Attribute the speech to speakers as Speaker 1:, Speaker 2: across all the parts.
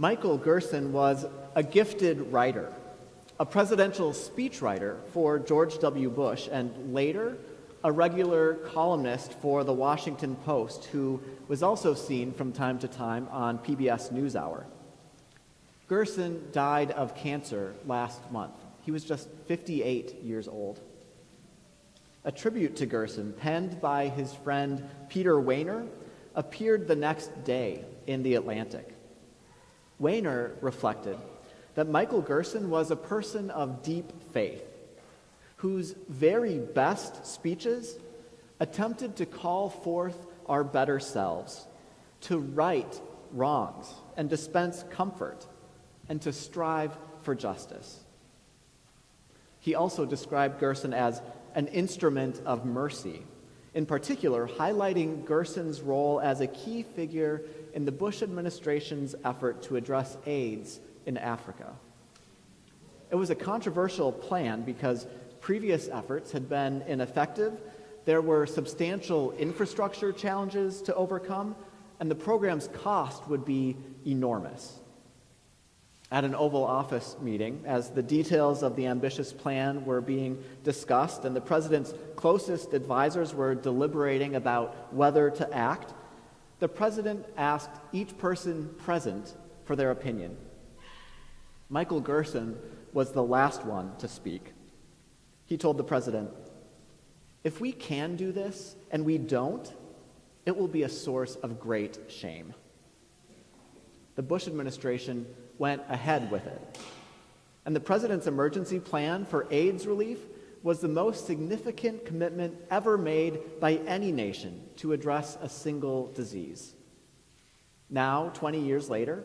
Speaker 1: Michael Gerson was a gifted writer, a presidential speechwriter for George W. Bush, and later a regular columnist for the Washington Post who was also seen from time to time on PBS NewsHour. Gerson died of cancer last month. He was just 58 years old. A tribute to Gerson, penned by his friend Peter Wehner, appeared the next day in The Atlantic. Wehner reflected that Michael Gerson was a person of deep faith whose very best speeches attempted to call forth our better selves, to right wrongs and dispense comfort, and to strive for justice. He also described Gerson as an instrument of mercy, in particular, highlighting Gerson's role as a key figure in the Bush administration's effort to address AIDS in Africa. It was a controversial plan because previous efforts had been ineffective, there were substantial infrastructure challenges to overcome, and the program's cost would be enormous. At an Oval Office meeting, as the details of the ambitious plan were being discussed and the president's closest advisors were deliberating about whether to act, the president asked each person present for their opinion. Michael Gerson was the last one to speak. He told the president, If we can do this and we don't, it will be a source of great shame. The Bush administration went ahead with it. And the president's emergency plan for AIDS relief was the most significant commitment ever made by any nation to address a single disease. Now, 20 years later,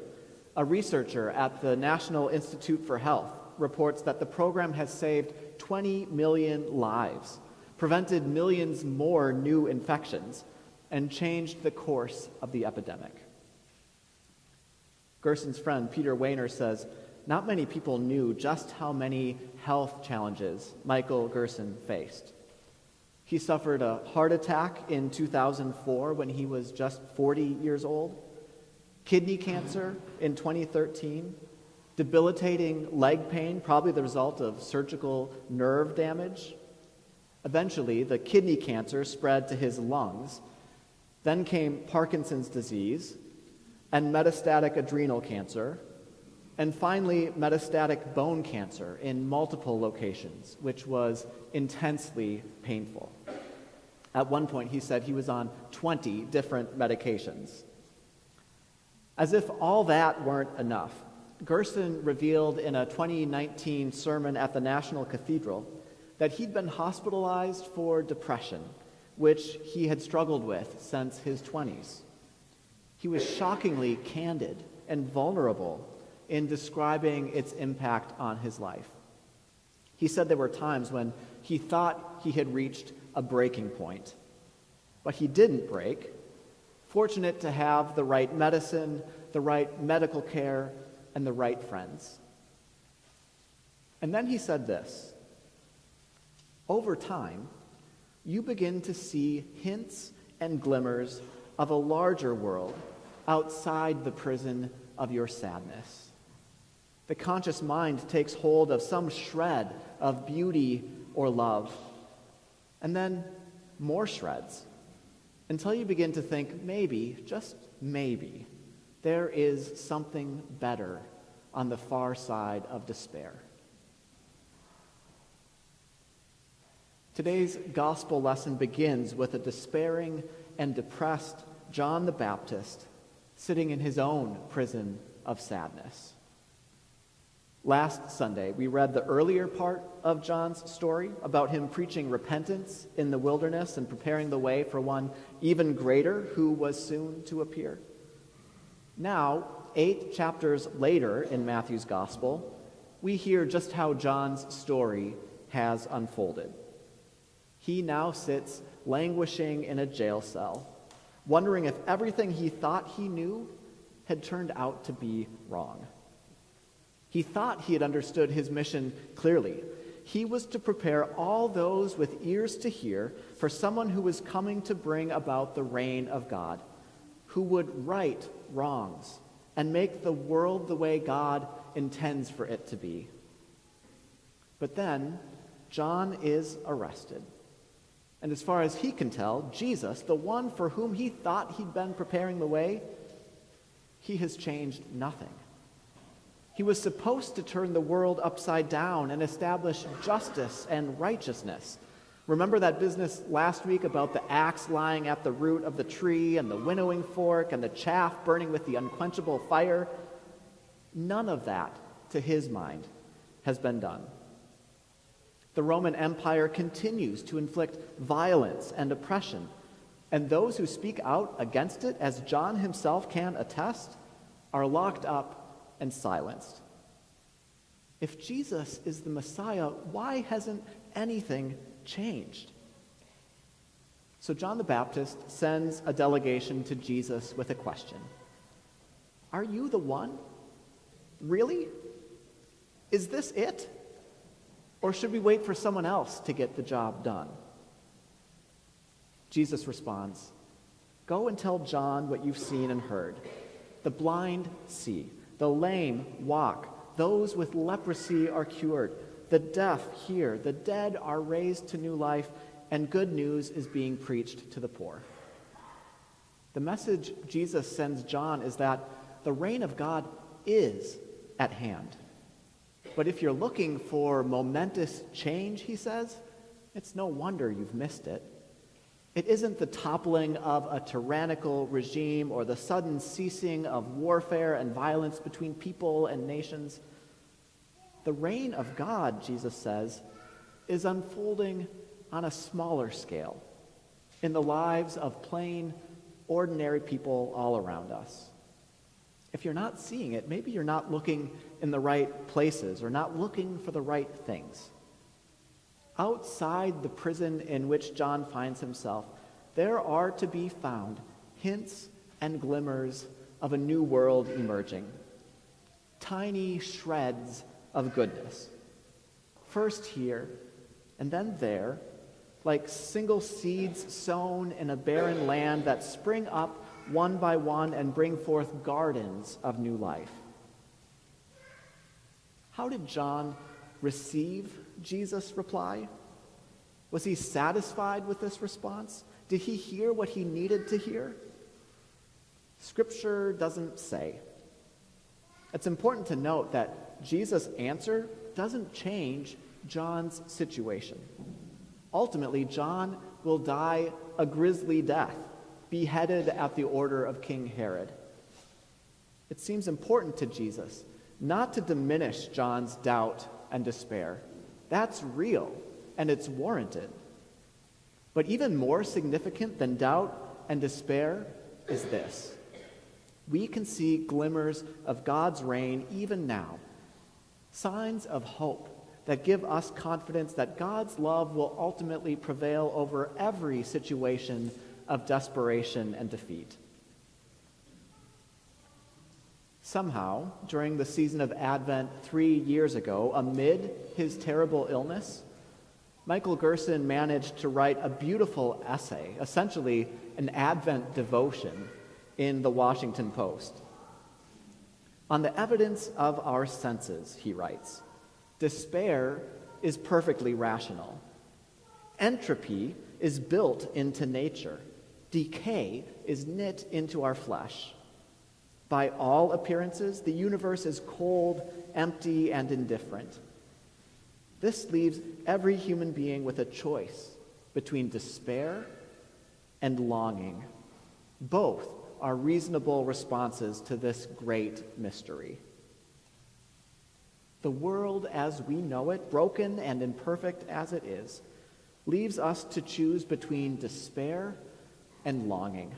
Speaker 1: a researcher at the National Institute for Health reports that the program has saved 20 million lives, prevented millions more new infections, and changed the course of the epidemic. Gerson's friend Peter Wehner says, not many people knew just how many health challenges Michael Gerson faced. He suffered a heart attack in 2004 when he was just 40 years old, kidney cancer in 2013, debilitating leg pain, probably the result of surgical nerve damage. Eventually, the kidney cancer spread to his lungs. Then came Parkinson's disease and metastatic adrenal cancer, and finally, metastatic bone cancer in multiple locations, which was intensely painful. At one point, he said he was on 20 different medications. As if all that weren't enough, Gerson revealed in a 2019 sermon at the National Cathedral that he'd been hospitalized for depression, which he had struggled with since his 20s. He was shockingly candid and vulnerable in describing its impact on his life. He said there were times when he thought he had reached a breaking point, but he didn't break. Fortunate to have the right medicine, the right medical care, and the right friends. And then he said this Over time, you begin to see hints and glimmers of a larger world outside the prison of your sadness. The conscious mind takes hold of some shred of beauty or love, and then more shreds, until you begin to think maybe, just maybe, there is something better on the far side of despair. Today's gospel lesson begins with a despairing and depressed John the Baptist sitting in his own prison of sadness. Last Sunday, we read the earlier part of John's story about him preaching repentance in the wilderness and preparing the way for one even greater who was soon to appear. Now, eight chapters later in Matthew's gospel, we hear just how John's story has unfolded. He now sits languishing in a jail cell, wondering if everything he thought he knew had turned out to be wrong. He thought he had understood his mission clearly. He was to prepare all those with ears to hear for someone who was coming to bring about the reign of God, who would right wrongs and make the world the way God intends for it to be. But then, John is arrested. And as far as he can tell, Jesus, the one for whom he thought he'd been preparing the way, he has changed nothing. He was supposed to turn the world upside down and establish justice and righteousness. Remember that business last week about the axe lying at the root of the tree and the winnowing fork and the chaff burning with the unquenchable fire? None of that, to his mind, has been done. The Roman Empire continues to inflict violence and oppression, and those who speak out against it, as John himself can attest, are locked up and silenced. If Jesus is the Messiah, why hasn't anything changed. So John the Baptist sends a delegation to Jesus with a question Are you the one? Really? Is this it? Or should we wait for someone else to get the job done? Jesus responds Go and tell John what you've seen and heard. The blind see, the lame walk, those with leprosy are cured the deaf hear, the dead are raised to new life, and good news is being preached to the poor. The message Jesus sends John is that the reign of God is at hand. But if you're looking for momentous change, he says, it's no wonder you've missed it. It isn't the toppling of a tyrannical regime or the sudden ceasing of warfare and violence between people and nations. The reign of God, Jesus says, is unfolding on a smaller scale in the lives of plain, ordinary people all around us. If you're not seeing it, maybe you're not looking in the right places or not looking for the right things. Outside the prison in which John finds himself, there are to be found hints and glimmers of a new world emerging. Tiny shreds of goodness. First here, and then there, like single seeds sown in a barren land that spring up one by one and bring forth gardens of new life. How did John receive Jesus' reply? Was he satisfied with this response? Did he hear what he needed to hear? Scripture doesn't say. It's important to note that Jesus' answer doesn't change John's situation. Ultimately, John will die a grisly death, beheaded at the order of King Herod. It seems important to Jesus not to diminish John's doubt and despair. That's real and it's warranted. But even more significant than doubt and despair is this we can see glimmers of God's reign even now signs of hope that give us confidence that God's love will ultimately prevail over every situation of desperation and defeat. Somehow, during the season of Advent three years ago, amid his terrible illness, Michael Gerson managed to write a beautiful essay, essentially an Advent devotion, in the Washington Post. On the evidence of our senses, he writes, despair is perfectly rational. Entropy is built into nature. Decay is knit into our flesh. By all appearances, the universe is cold, empty, and indifferent. This leaves every human being with a choice between despair and longing. Both are reasonable responses to this great mystery. The world as we know it, broken and imperfect as it is, leaves us to choose between despair and longing.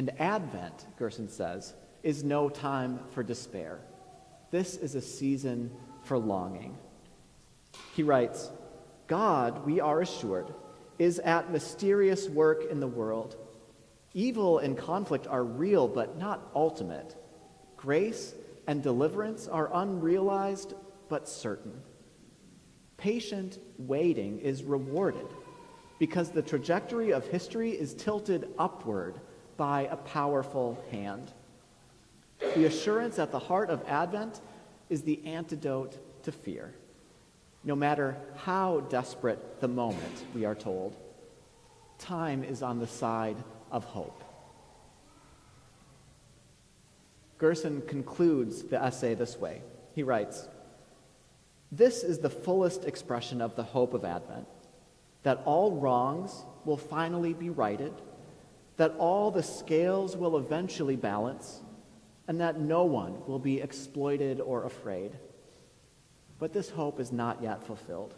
Speaker 1: And Advent, Gerson says, is no time for despair. This is a season for longing. He writes, God, we are assured, is at mysterious work in the world Evil and conflict are real, but not ultimate. Grace and deliverance are unrealized, but certain. Patient waiting is rewarded because the trajectory of history is tilted upward by a powerful hand. The assurance at the heart of Advent is the antidote to fear. No matter how desperate the moment, we are told, time is on the side of hope. Gerson concludes the essay this way. He writes This is the fullest expression of the hope of Advent that all wrongs will finally be righted, that all the scales will eventually balance, and that no one will be exploited or afraid. But this hope is not yet fulfilled.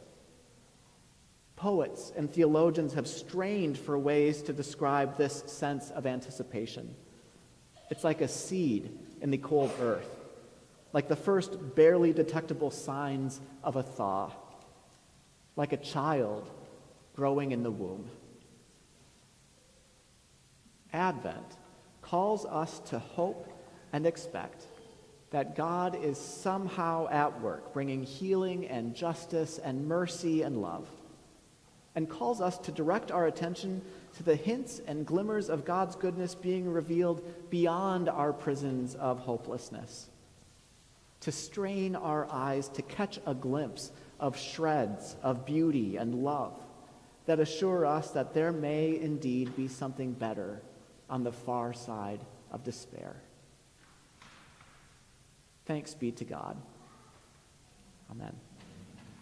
Speaker 1: Poets and theologians have strained for ways to describe this sense of anticipation. It's like a seed in the cold earth, like the first barely detectable signs of a thaw, like a child growing in the womb. Advent calls us to hope and expect that God is somehow at work, bringing healing and justice and mercy and love, and calls us to direct our attention to the hints and glimmers of God's goodness being revealed beyond our prisons of hopelessness, to strain our eyes to catch a glimpse of shreds of beauty and love that assure us that there may indeed be something better on the far side of despair. Thanks be to God. Amen.